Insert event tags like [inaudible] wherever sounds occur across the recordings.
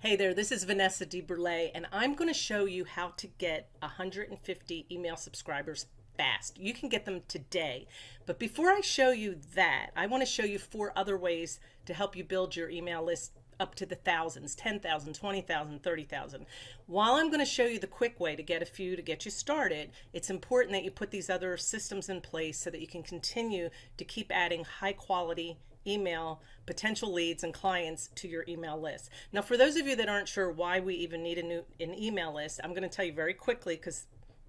Hey there, this is Vanessa DeBurle, and I'm going to show you how to get 150 email subscribers fast. You can get them today. But before I show you that, I want to show you four other ways to help you build your email list up to the thousands 10,000, 20,000, 30,000. While I'm going to show you the quick way to get a few to get you started, it's important that you put these other systems in place so that you can continue to keep adding high quality email potential leads and clients to your email list. Now, for those of you that aren't sure why we even need a new an email list, I'm going to tell you very quickly because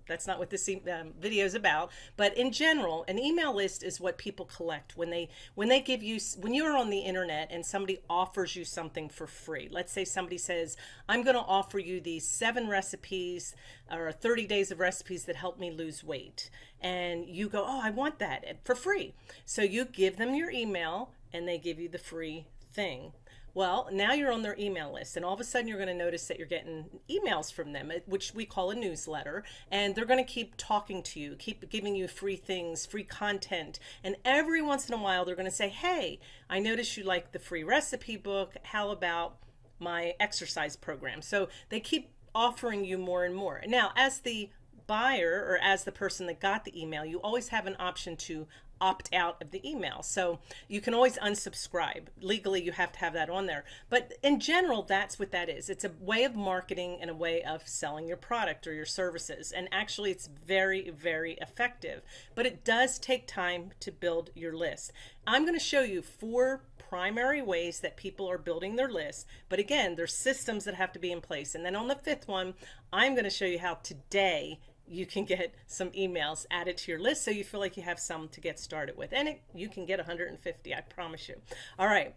that's not what this um, video is about. But in general, an email list is what people collect when they when they give you when you're on the internet and somebody offers you something for free. Let's say somebody says, "I'm going to offer you these seven recipes or 30 days of recipes that help me lose weight," and you go, "Oh, I want that for free." So you give them your email and they give you the free thing. Well, now you're on their email list, and all of a sudden you're going to notice that you're getting emails from them, uh, which we call a newsletter, and they're going to keep talking to you, keep giving you free things, free content, and every once in a while they're going to say, Hey, I noticed you like the free recipe book. How about my exercise program? So they keep offering you more and more. Now, as the buyer or as the person that got the email, you always have an option to opt out of the email. So you can always unsubscribe. Legally, you have to have that on there. But in general, that's what that is. It's a way of marketing and a way of selling your product or your services. And actually, it's very, very effective. But it does take time to build your list. I'm going to show you four primary ways that people are building their list. But again, there's systems that have to be in place. And then on the fifth one, I'm going to show you how today you can get some emails added to your list so you feel like you have some to get started with. And it, you can get 150, I promise you. All right.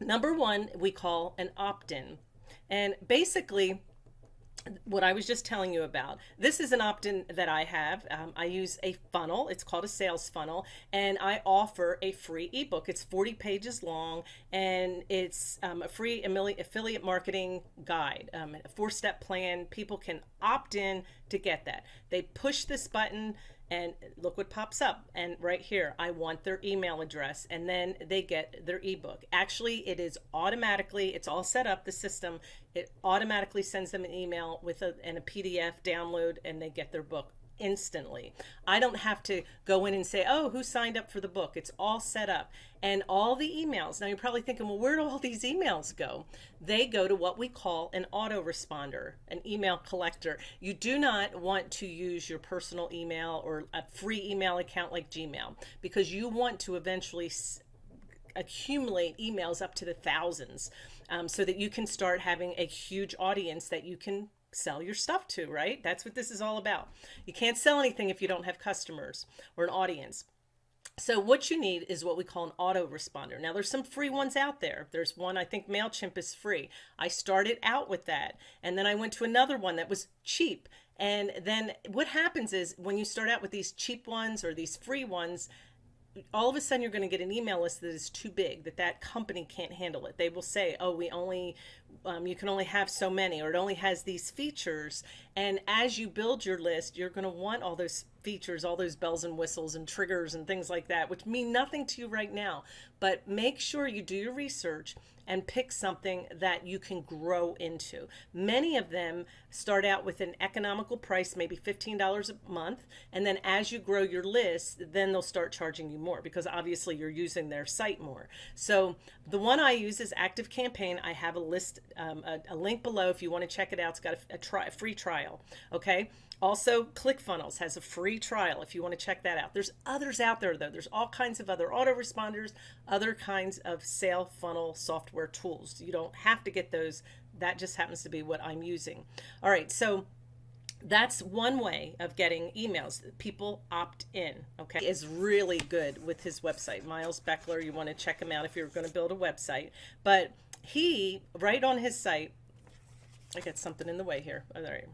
Number one, we call an opt-in. And basically, what I was just telling you about. This is an opt-in that I have. Um, I use a funnel. It's called a sales funnel, and I offer a free ebook. It's 40 pages long, and it's um, a free affiliate marketing guide, um, a four-step plan. People can opt in to get that. They push this button and look what pops up. And right here I want their email address and then they get their ebook. Actually it is automatically it's all set up the system. It automatically sends them an email with a, and a PDF download and they get their book instantly. I don't have to go in and say, oh, who signed up for the book? It's all set up. And all the emails, now you're probably thinking, well, where do all these emails go? They go to what we call an autoresponder, an email collector. You do not want to use your personal email or a free email account like Gmail because you want to eventually accumulate emails up to the thousands um, so that you can start having a huge audience that you can sell your stuff to, right? That's what this is all about. You can't sell anything if you don't have customers or an audience. So what you need is what we call an autoresponder. Now there's some free ones out there. There's one, I think MailChimp is free. I started out with that and then I went to another one that was cheap. And then what happens is when you start out with these cheap ones or these free ones, all of a sudden you're going to get an email list that is too big that that company can't handle it they will say oh we only um, you can only have so many or it only has these features and as you build your list you're going to want all those features all those bells and whistles and triggers and things like that which mean nothing to you right now but make sure you do your research and pick something that you can grow into. Many of them start out with an economical price, maybe $15 a month. And then as you grow your list, then they'll start charging you more because obviously you're using their site more. So the one I use is Active Campaign. I have a list, um, a, a, link below if you want to check it out. It's got a, a, try, a free trial. Okay. Also, ClickFunnels has a free trial if you want to check that out. There's others out there though. There's all kinds of other autoresponders, other kinds of sale funnel software tools. You don't have to get those. That just happens to be what I'm using. All right, so that's one way of getting emails. People opt in, okay? Is really good with his website. Miles Beckler, you want to check him out if you're going to build a website. But he, right on his site, I got something in the way here. All right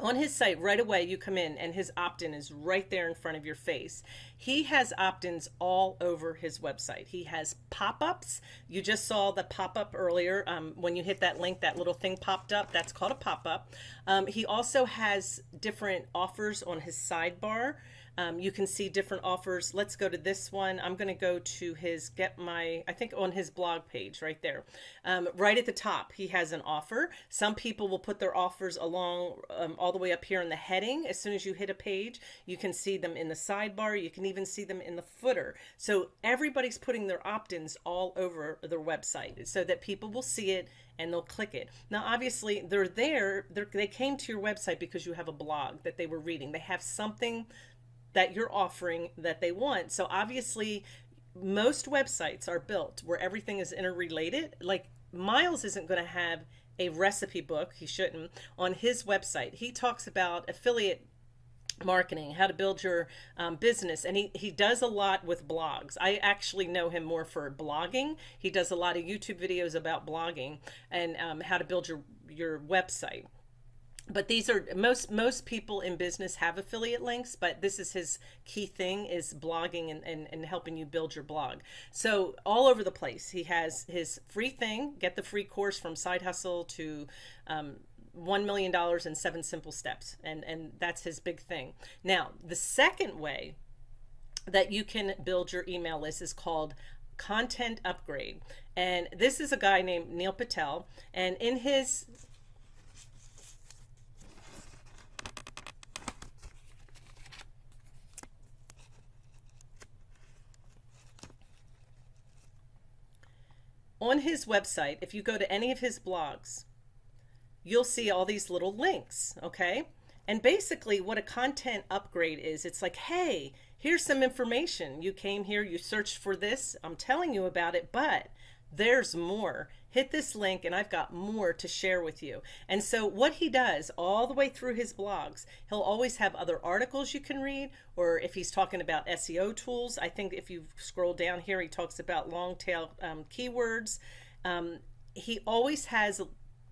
on his site right away you come in and his opt-in is right there in front of your face. He has opt-ins all over his website. He has pop-ups. You just saw the pop-up earlier um, when you hit that link that little thing popped up. That's called a pop-up. Um, he also has different offers on his sidebar Um, you can see different offers. Let's go to this one. I'm going to go to his get my, I think on his blog page right there. Um, right at the top, he has an offer. Some people will put their offers along um, all the way up here in the heading. As soon as you hit a page, you can see them in the sidebar. You can even see them in the footer. So everybody's putting their opt-ins all over their website so that people will see it and they'll click it. Now, obviously, they're there. They're, they came to your website because you have a blog that they were reading. They have something that you're offering that they want. So obviously, most websites are built where everything is interrelated. Like Miles isn't going to have a recipe book, he shouldn't, on his website. He talks about affiliate marketing, how to build your um, business. And he, he does a lot with blogs. I actually know him more for blogging. He does a lot of YouTube videos about blogging and um, how to build your, your website. But these are most most people in business have affiliate links, but this is his key thing is blogging and, and, and helping you build your blog. So all over the place. He has his free thing, get the free course from side hustle to um, $1 million in seven simple steps. And, and that's his big thing. Now, the second way that you can build your email list is called content upgrade. And this is a guy named Neil Patel. And in his on his website, if you go to any of his blogs, you'll see all these little links, okay? And basically what a content upgrade is, it's like, hey, here's some information. You came here, you searched for this, I'm telling you about it, but there's more. Hit this link and I've got more to share with you. And so what he does all the way through his blogs, he'll always have other articles you can read, or if he's talking about SEO tools, I think if you scroll down here, he talks about long tail um, keywords. Um, he always has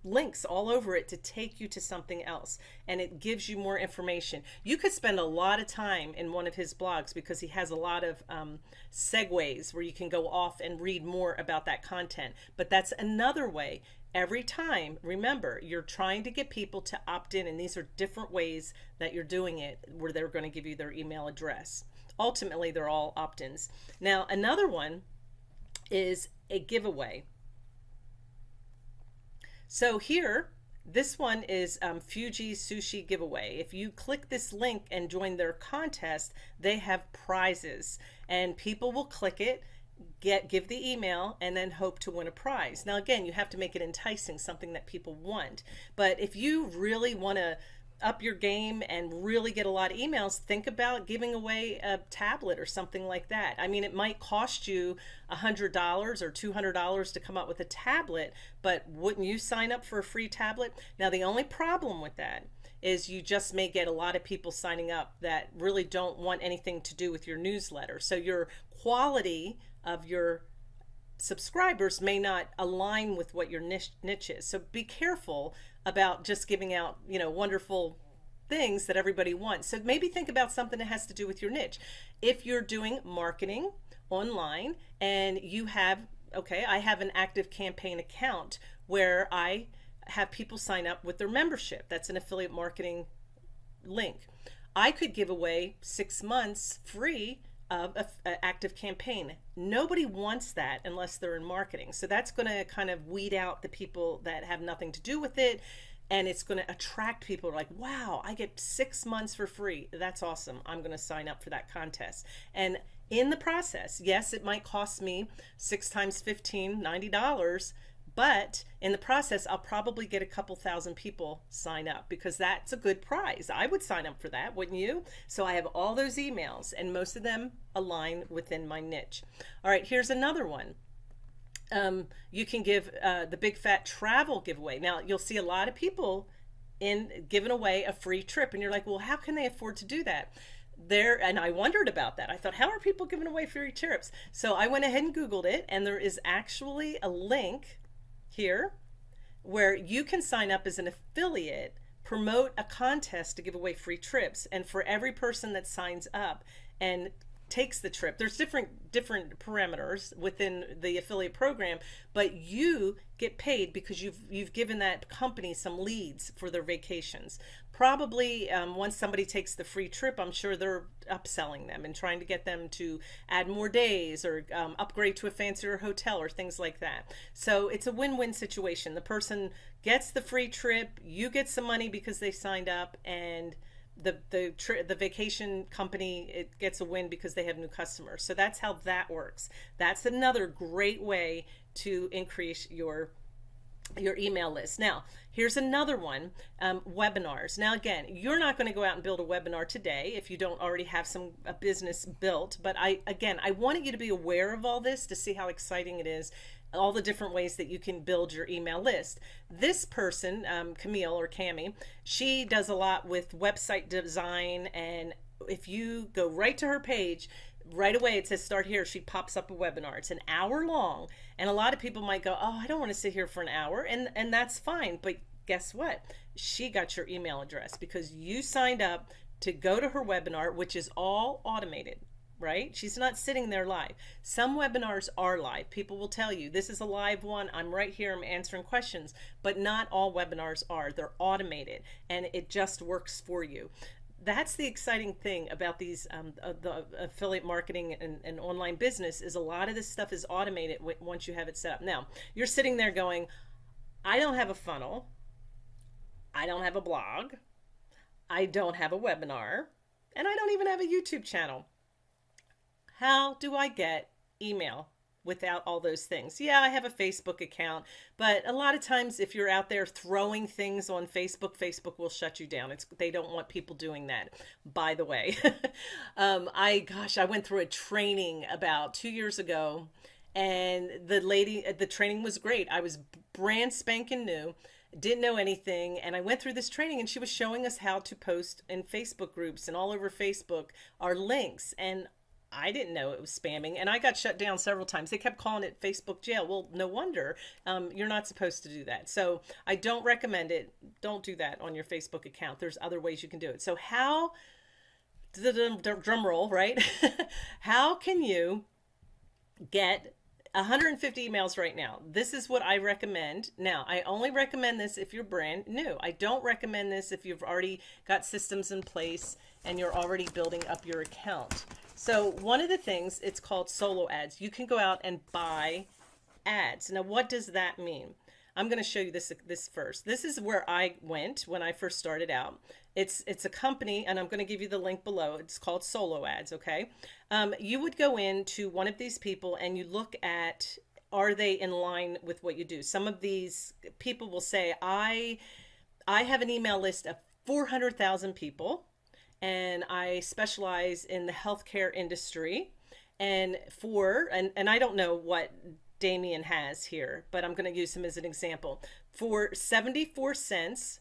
links all over it to take you to something else and it gives you more information. You could spend a lot of time in one of his blogs because he has a lot of um, segues where you can go off and read more about that content. But that's another way every time remember you're trying to get people to opt in and these are different ways that you're doing it where they're going to give you their email address. Ultimately they're all opt-ins. Now another one is a giveaway so here, this one is um, Fuji Sushi Giveaway. If you click this link and join their contest, they have prizes and people will click it get give the email and then hope to win a prize. Now again, you have to make it enticing, something that people want. But if you really want to up your game and really get a lot of emails, think about giving away a tablet or something like that. I mean, it might cost you $100 or $200 to come up with a tablet, but wouldn't you sign up for a free tablet? Now, the only problem with that is you just may get a lot of people signing up that really don't want anything to do with your newsletter. So your quality of your subscribers may not align with what your niche, niche is. So be careful about just giving out, you know, wonderful things that everybody wants. So maybe think about something that has to do with your niche. If you're doing marketing online and you have, okay, I have an active campaign account where I have people sign up with their membership. That's an affiliate marketing link. I could give away six months free of an active campaign. Nobody wants that unless they're in marketing. So that's going to kind of weed out the people that have nothing to do with it. And it's going to attract people like, wow, I get six months for free. That's awesome. I'm going to sign up for that contest. And in the process, yes, it might cost me six times 15, $90 but in the process, I'll probably get a couple thousand people sign up because that's a good prize. I would sign up for that, wouldn't you? So I have all those emails and most of them align within my niche. All right, here's another one. Um, you can give uh, the big fat travel giveaway. Now you'll see a lot of people in giving away a free trip and you're like, well, how can they afford to do that? there and I wondered about that. I thought, how are people giving away free trips? So I went ahead and Googled it, and there is actually a link here where you can sign up as an affiliate, promote a contest to give away free trips. And for every person that signs up and takes the trip. There's different different parameters within the affiliate program, but you get paid because you've you've given that company some leads for their vacations. Probably um, once somebody takes the free trip, I'm sure they're upselling them and trying to get them to add more days or um, upgrade to a fancier hotel or things like that. So it's a win-win situation. The person gets the free trip, you get some money because they signed up, and the the tri- the vacation company it gets a win because they have new customers. So that's how that works. That's another great way to increase your your email list. Now, here's another one, um, webinars. Now, again, you're not going to go out and build a webinar today if you don't already have some a business built. But I, again, I wanted you to be aware of all this to see how exciting it is all the different ways that you can build your email list. This person, um, Camille or Cami, she does a lot with website design. And if you go right to her page, right away it says start here she pops up a webinar it's an hour long and a lot of people might go oh i don't want to sit here for an hour and and that's fine but guess what she got your email address because you signed up to go to her webinar which is all automated right? She's not sitting there live. Some webinars are live. People will tell you, this is a live one. I'm right here. I'm answering questions. But not all webinars are. They're automated and it just works for you. That's the exciting thing about these um, uh, the affiliate marketing and, and online business is a lot of this stuff is automated once you have it set up. Now, you're sitting there going, I don't have a funnel. I don't have a blog. I don't have a webinar. And I don't even have a YouTube channel how do I get email without all those things? Yeah, I have a Facebook account, but a lot of times if you're out there throwing things on Facebook, Facebook will shut you down. It's they don't want people doing that. By the way, [laughs] um, I gosh, I went through a training about two years ago, and the lady, the training was great. I was brand spanking new didn't know anything and i went through this training and she was showing us how to post in facebook groups and all over facebook our links and I didn't know it was spamming, and I got shut down several times. They kept calling it Facebook jail. Well, no wonder. Um, you're not supposed to do that. So I don't recommend it. Don't do that on your Facebook account. There's other ways you can do it. So how, the drum roll, right? [laughs] how can you get 150 emails right now. This is what I recommend. Now, I only recommend this if you're brand new. I don't recommend this if you've already got systems in place and you're already building up your account. So one of the things, it's called solo ads. You can go out and buy ads. Now, what does that mean? I'm going to show you this this first. This is where I went when I first started out. It's it's a company, and I'm going to give you the link below. It's called Solo Ads. Okay, um, you would go into one of these people and you look at are they in line with what you do. Some of these people will say I I have an email list of 400,000 people and I specialize in the healthcare industry. And for, and, and I don't know what Damien has here, but I'm going to use him as an example. For 74 cents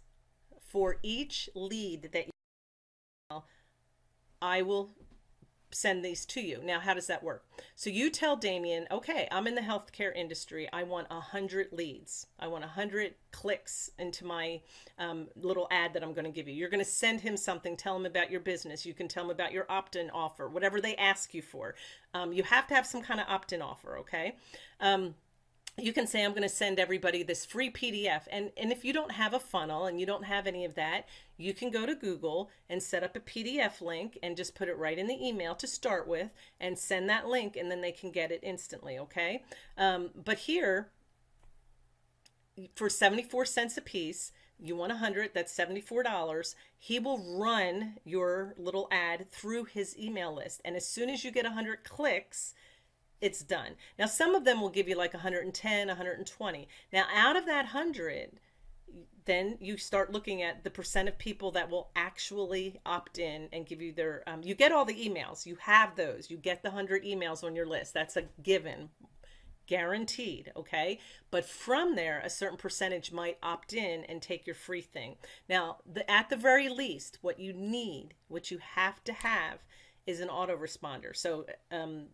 for each lead that you I will send these to you. Now, how does that work? So you tell Damien, okay, I'm in the healthcare industry. I want a hundred leads. I want a hundred clicks into my um, little ad that I'm going to give you. You're going to send him something. Tell him about your business. You can tell him about your opt-in offer, whatever they ask you for. Um, you have to have some kind of opt-in offer. Okay. Um, you can say i'm going to send everybody this free pdf and and if you don't have a funnel and you don't have any of that you can go to google and set up a pdf link and just put it right in the email to start with and send that link and then they can get it instantly okay? Um, but here for 74 cents a piece you want 100 that's $74 he will run your little ad through his email list. And as soon as you get 100 clicks it's done. Now, some of them will give you like 110, 120. Now, out of that 100, then you start looking at the percent of people that will actually opt in and give you their, um, you get all the emails. You have those. You get the 100 emails on your list. That's a given, guaranteed. Okay. But from there, a certain percentage might opt in and take your free thing. Now, the, at the very least, what you need, what you have to have is an autoresponder. So, um,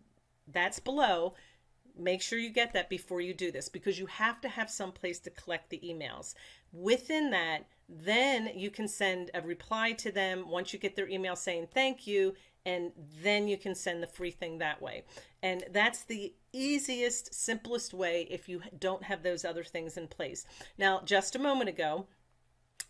that's below. Make sure you get that before you do this because you have to have some place to collect the emails. Within that, then you can send a reply to them once you get their email saying thank you and then you can send the free thing that way. And that's the easiest, simplest way if you don't have those other things in place. Now, just a moment ago,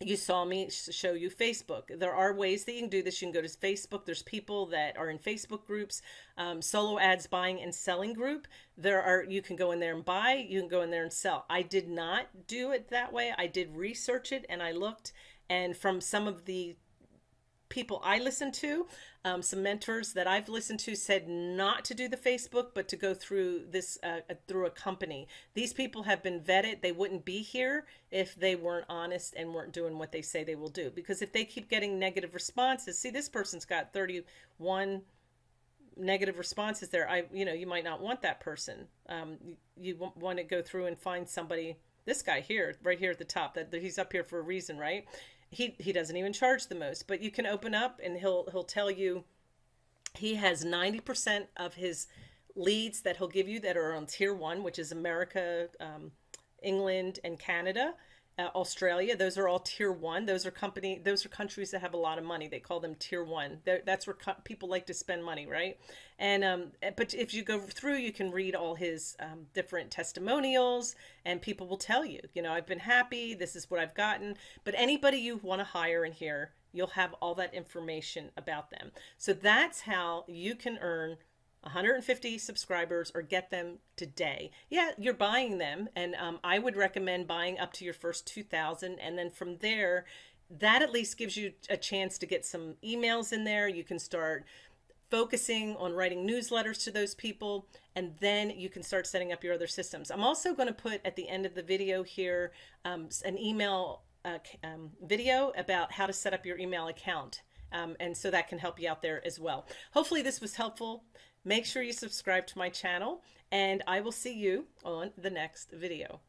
you saw me show you Facebook. There are ways that you can do this. You can go to Facebook. There's people that are in Facebook groups, um, solo ads buying and selling group. There are, you can go in there and buy, you can go in there and sell. I did not do it that way. I did research it and I looked and from some of the people I listen to, um, some mentors that I've listened to said not to do the Facebook, but to go through this uh, uh, through a company. These people have been vetted. They wouldn't be here if they weren't honest and weren't doing what they say they will do. Because if they keep getting negative responses, see, this person's got 31 negative responses there. I, you know, you might not want that person. Um, you, you want to go through and find somebody this guy here, right here at the top, that, that he's up here for a reason, right? He he doesn't even charge the most, but you can open up and he'll he'll tell you he has 90% of his leads that he'll give you that are on tier one, which is America, um, England, and Canada uh, Australia. Those are all tier one. Those are company. Those are countries that have a lot of money. They call them tier one. They're, that's where people like to spend money, right? And um, eh, but if you go through, you can read all his um, different testimonials, and people will tell you, you know, I've been happy. This is what I've gotten. But anybody you want to hire in here, you'll have all that information about them. So that's how you can earn 150 subscribers or get them today. Yeah, you're buying them. And um, I would recommend buying up to your first 2000. And then from there, that at least gives you a chance to get some emails in there. You can start focusing on writing newsletters to those people, and then you can start setting up your other systems. I'm also going to put at the end of the video here um, an email uh, um, video about how to set up your email account. Um, and so that can help you out there as well. Hopefully this was helpful. Make sure you subscribe to my channel and I will see you on the next video.